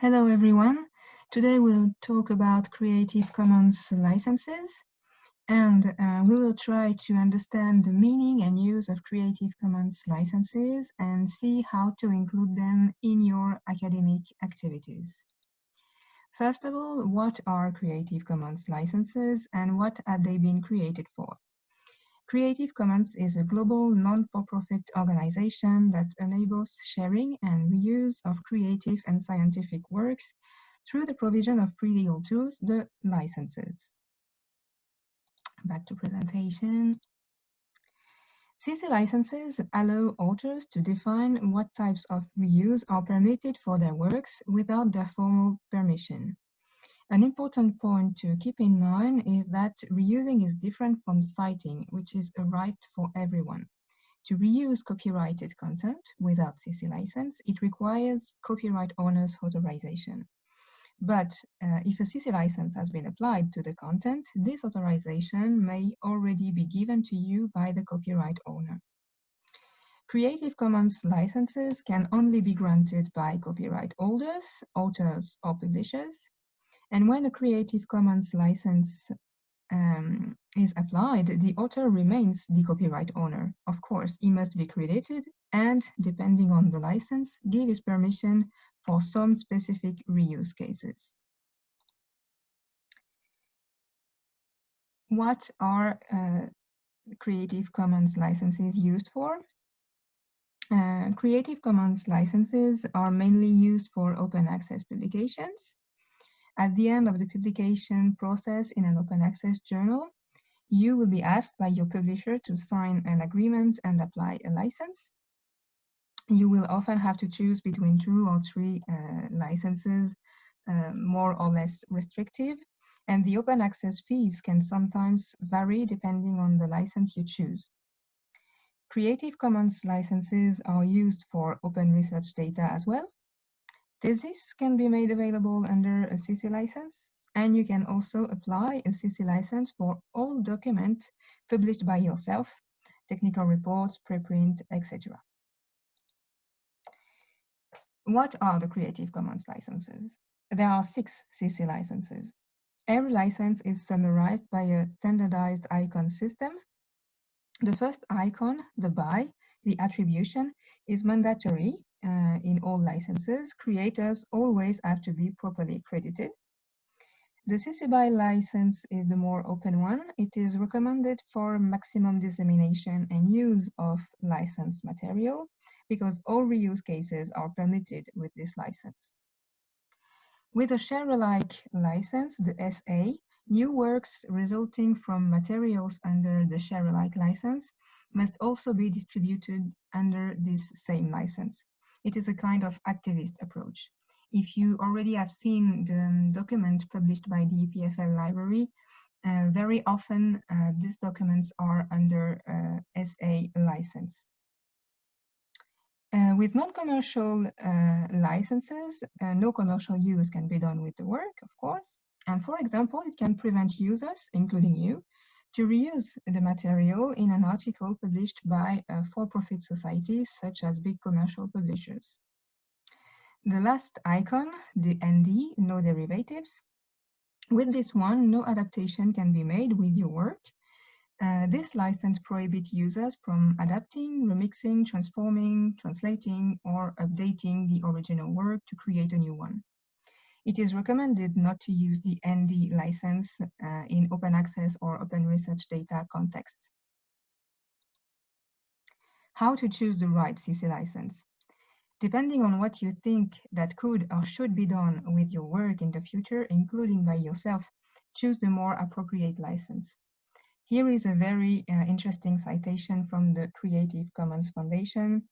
Hello everyone. Today we'll talk about Creative Commons licenses and uh, we will try to understand the meaning and use of Creative Commons licenses and see how to include them in your academic activities. First of all, what are Creative Commons licenses and what have they been created for? Creative Commons is a global non-for-profit organization that enables sharing and reuse of creative and scientific works through the provision of free legal tools, the licenses. Back to presentation. CC licenses allow authors to define what types of reuse are permitted for their works without their formal permission. An important point to keep in mind is that reusing is different from citing, which is a right for everyone. To reuse copyrighted content without CC license, it requires copyright owner's authorization. But uh, if a CC license has been applied to the content, this authorization may already be given to you by the copyright owner. Creative Commons licenses can only be granted by copyright holders, authors, or publishers, and when a Creative Commons license um, is applied, the author remains the copyright owner. Of course, he must be credited and, depending on the license, give his permission for some specific reuse cases. What are uh, Creative Commons licenses used for? Uh, Creative Commons licenses are mainly used for open access publications. At the end of the publication process in an open access journal, you will be asked by your publisher to sign an agreement and apply a license. You will often have to choose between two or three uh, licenses, uh, more or less restrictive, and the open access fees can sometimes vary depending on the license you choose. Creative Commons licenses are used for open research data as well, Thesis can be made available under a CC license, and you can also apply a CC license for all documents published by yourself, technical reports, preprint, etc. What are the Creative Commons licenses? There are six CC licenses. Every license is summarized by a standardized icon system. The first icon, the by, the attribution, is mandatory uh, in all licenses, creators always have to be properly credited. The CC BY license is the more open one. It is recommended for maximum dissemination and use of licensed material because all reuse cases are permitted with this license. With a share-alike license, the SA, new works resulting from materials under the share-alike license must also be distributed under this same license. It is a kind of activist approach. If you already have seen the um, document published by the EPFL library, uh, very often uh, these documents are under uh, SA license. Uh, with non-commercial uh, licenses, uh, no commercial use can be done with the work, of course. And for example, it can prevent users, including you, to reuse the material in an article published by for-profit societies such as big commercial publishers. The last icon, the ND, no derivatives. With this one, no adaptation can be made with your work. Uh, this license prohibits users from adapting, remixing, transforming, translating, or updating the original work to create a new one. It is recommended not to use the ND license uh, in open access or open research data contexts. How to choose the right CC license? Depending on what you think that could or should be done with your work in the future, including by yourself, choose the more appropriate license. Here is a very uh, interesting citation from the Creative Commons Foundation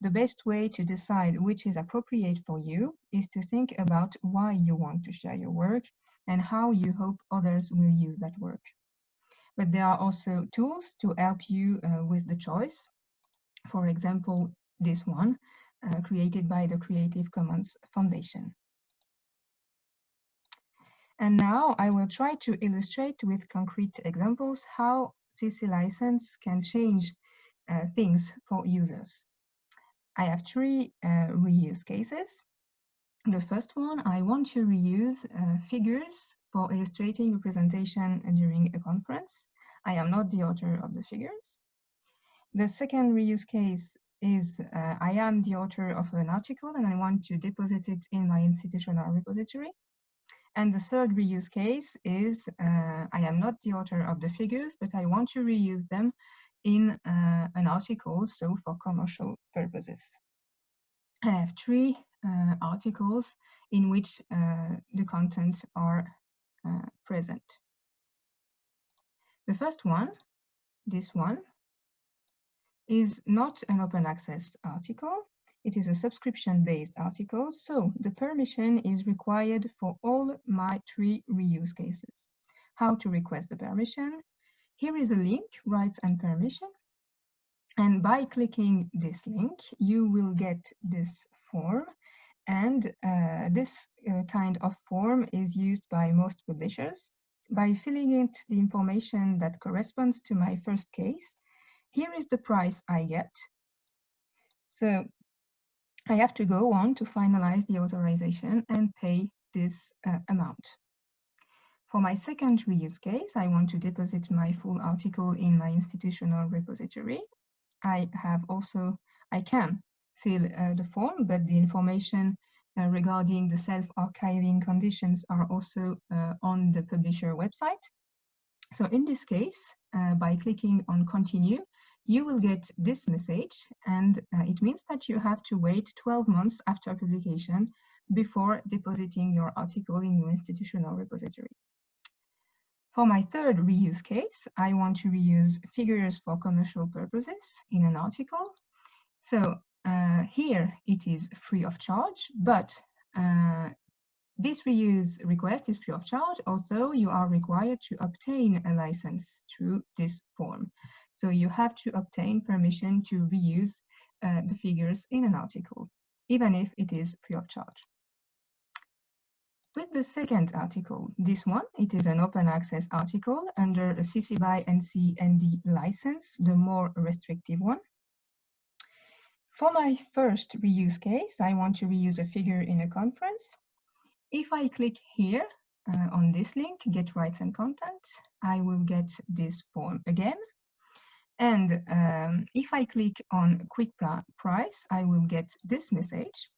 the best way to decide which is appropriate for you is to think about why you want to share your work and how you hope others will use that work. But there are also tools to help you uh, with the choice. For example, this one, uh, created by the Creative Commons Foundation. And now I will try to illustrate with concrete examples how CC license can change uh, things for users. I have three uh, reuse cases. The first one, I want to reuse uh, figures for illustrating a presentation during a conference. I am not the author of the figures. The second reuse case is uh, I am the author of an article and I want to deposit it in my institutional repository. And the third reuse case is uh, I am not the author of the figures, but I want to reuse them in uh, an article, so for commercial purposes. I have three uh, articles in which uh, the contents are uh, present. The first one, this one, is not an open access article. It is a subscription-based article, so the permission is required for all my three reuse cases. How to request the permission? Here is a link, rights and permission. And by clicking this link, you will get this form. And uh, this uh, kind of form is used by most publishers. By filling in the information that corresponds to my first case, here is the price I get. So I have to go on to finalize the authorization and pay this uh, amount. For my second reuse case, I want to deposit my full article in my institutional repository. I have also, I can fill uh, the form, but the information uh, regarding the self-archiving conditions are also uh, on the publisher website. So in this case, uh, by clicking on continue, you will get this message and uh, it means that you have to wait 12 months after publication before depositing your article in your institutional repository. For my third reuse case, I want to reuse figures for commercial purposes in an article. So uh, here it is free of charge, but uh, this reuse request is free of charge, although you are required to obtain a license through this form. So you have to obtain permission to reuse uh, the figures in an article, even if it is free of charge. With the second article, this one, it is an open access article under a CC BY NC ND license, the more restrictive one. For my first reuse case, I want to reuse a figure in a conference. If I click here uh, on this link, get rights and content, I will get this form again and um, if I click on quick price, I will get this message.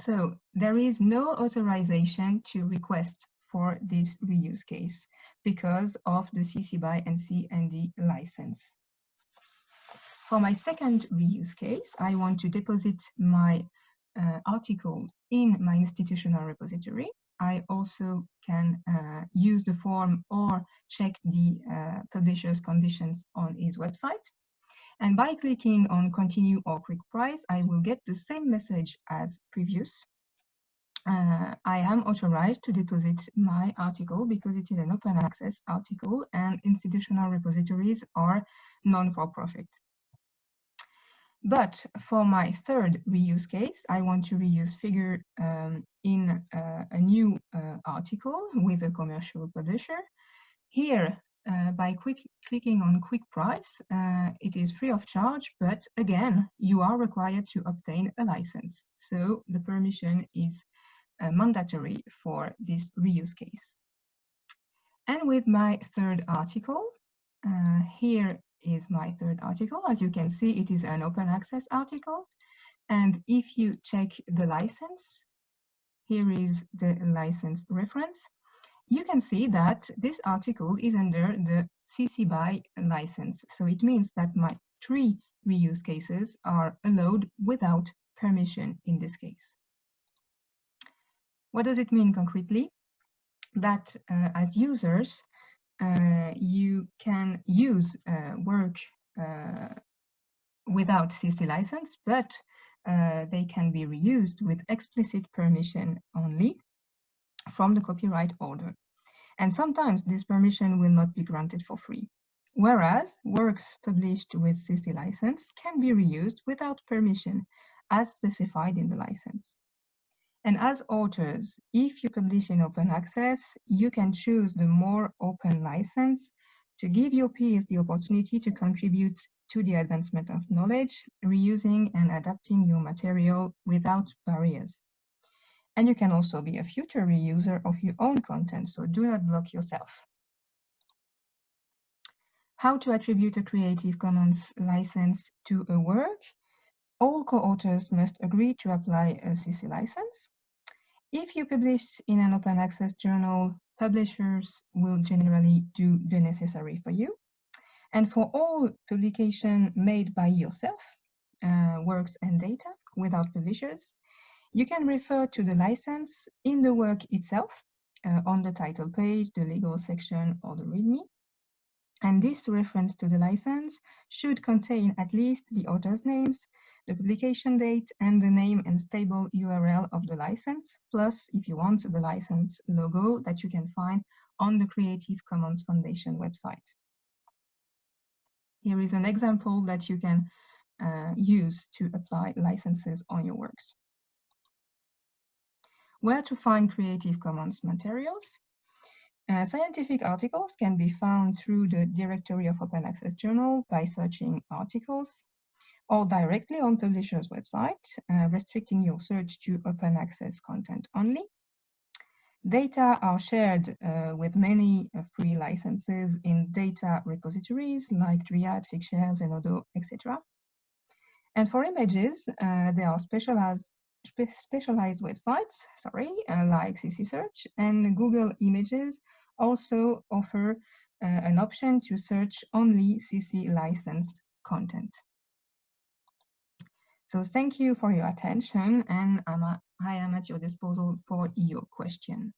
So there is no authorization to request for this reuse case because of the CC BY NC ND license. For my second reuse case, I want to deposit my uh, article in my institutional repository. I also can uh, use the form or check the uh, publisher's conditions on his website. And by clicking on continue or quick price, I will get the same message as previous. Uh, I am authorized to deposit my article because it is an open access article and institutional repositories are non-for-profit. But for my third reuse case, I want to reuse figure um, in uh, a new uh, article with a commercial publisher. Here, uh, by quick clicking on quick price, uh, it is free of charge, but again, you are required to obtain a license. So the permission is uh, mandatory for this reuse case. And with my third article, uh, here is my third article. As you can see, it is an open access article. And if you check the license, here is the license reference. You can see that this article is under the CC BY license. So it means that my three reuse cases are allowed without permission in this case. What does it mean concretely? That uh, as users, uh, you can use uh, work uh, without CC license, but they can be reused with explicit permission only from the copyright order. And sometimes this permission will not be granted for free. Whereas works published with CC license can be reused without permission as specified in the license. And as authors, if you publish in open access, you can choose the more open license to give your peers the opportunity to contribute to the advancement of knowledge, reusing and adapting your material without barriers. And you can also be a future reuser of your own content, so do not block yourself. How to attribute a Creative Commons license to a work? All co-authors must agree to apply a CC license. If you publish in an open access journal, publishers will generally do the necessary for you. And for all publication made by yourself, uh, works and data without publishers, you can refer to the license in the work itself uh, on the title page, the legal section, or the README. And this reference to the license should contain at least the author's names, the publication date, and the name and stable URL of the license, plus, if you want, the license logo that you can find on the Creative Commons Foundation website. Here is an example that you can uh, use to apply licenses on your works. Where to find Creative Commons materials? Uh, scientific articles can be found through the directory of Open Access Journal by searching articles or directly on publisher's website, uh, restricting your search to open access content only. Data are shared uh, with many uh, free licenses in data repositories like Dryad, Figshare, Zenodo, etc. And for images, uh, there are specialized spe specialized websites, sorry, uh, like CC Search and Google Images also offer uh, an option to search only CC licensed content. So thank you for your attention and I'm a, I am at your disposal for your question.